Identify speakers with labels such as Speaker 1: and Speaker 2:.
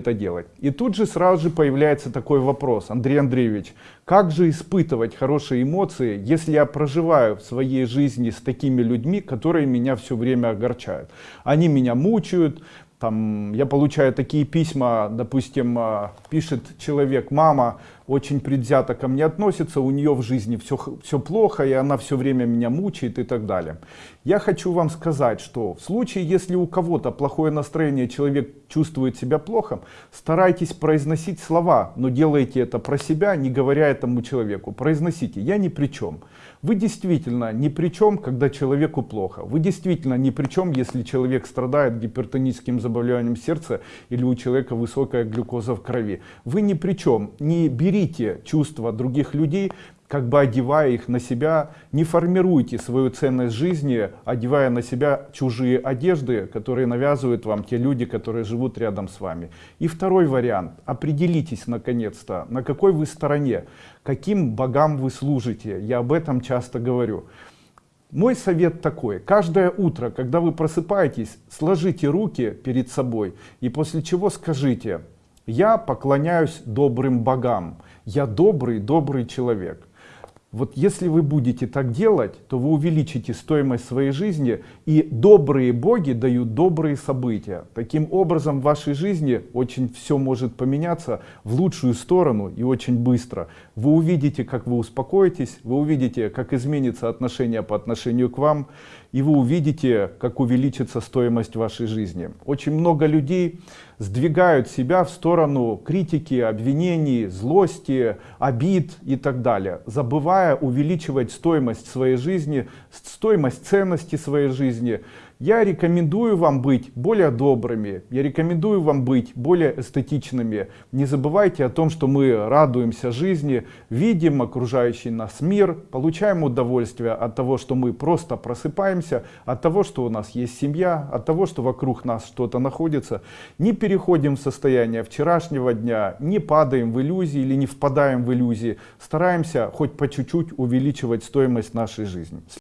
Speaker 1: это делать. И тут же сразу же появляется такой вопрос, Андрей Андреевич, как же испытывать хорошие эмоции, если я проживаю в своей жизни с такими людьми, которые меня все время огорчают? Они меня мучают, там, я получаю такие письма, допустим, а, пишет человек, мама очень предвзято ко мне относится, у нее в жизни все, все плохо, и она все время меня мучает и так далее. Я хочу вам сказать, что в случае, если у кого-то плохое настроение, человек чувствует себя плохо, старайтесь произносить слова, но делайте это про себя, не говоря этому человеку. Произносите, я ни при чем. Вы действительно ни при чем, когда человеку плохо. Вы действительно ни при чем, если человек страдает гипертоническим заболеванием сердца или у человека высокая глюкоза в крови. Вы ни при чем. Не берите чувства других людей, как бы одевая их на себя, не формируйте свою ценность жизни, одевая на себя чужие одежды, которые навязывают вам те люди, которые живут рядом с вами. И второй вариант. Определитесь наконец-то, на какой вы стороне, каким богам вы служите. Я об этом часто говорю. Мой совет такой. Каждое утро, когда вы просыпаетесь, сложите руки перед собой и после чего скажите, я поклоняюсь добрым богам. Я добрый, добрый человек. Вот если вы будете так делать, то вы увеличите стоимость своей жизни, и добрые боги дают добрые события. Таким образом, в вашей жизни очень все может поменяться в лучшую сторону и очень быстро. Вы увидите, как вы успокоитесь, вы увидите, как изменится отношение по отношению к вам, и вы увидите, как увеличится стоимость вашей жизни. Очень много людей сдвигают себя в сторону критики, обвинений, злости, обид и так далее, забывая увеличивать стоимость своей жизни, стоимость ценности своей жизни, я рекомендую вам быть более добрыми, я рекомендую вам быть более эстетичными. Не забывайте о том, что мы радуемся жизни, видим окружающий нас мир, получаем удовольствие от того, что мы просто просыпаемся, от того, что у нас есть семья, от того, что вокруг нас что-то находится. Не переходим в состояние вчерашнего дня, не падаем в иллюзии или не впадаем в иллюзии. Стараемся хоть по чуть-чуть увеличивать стоимость нашей жизни.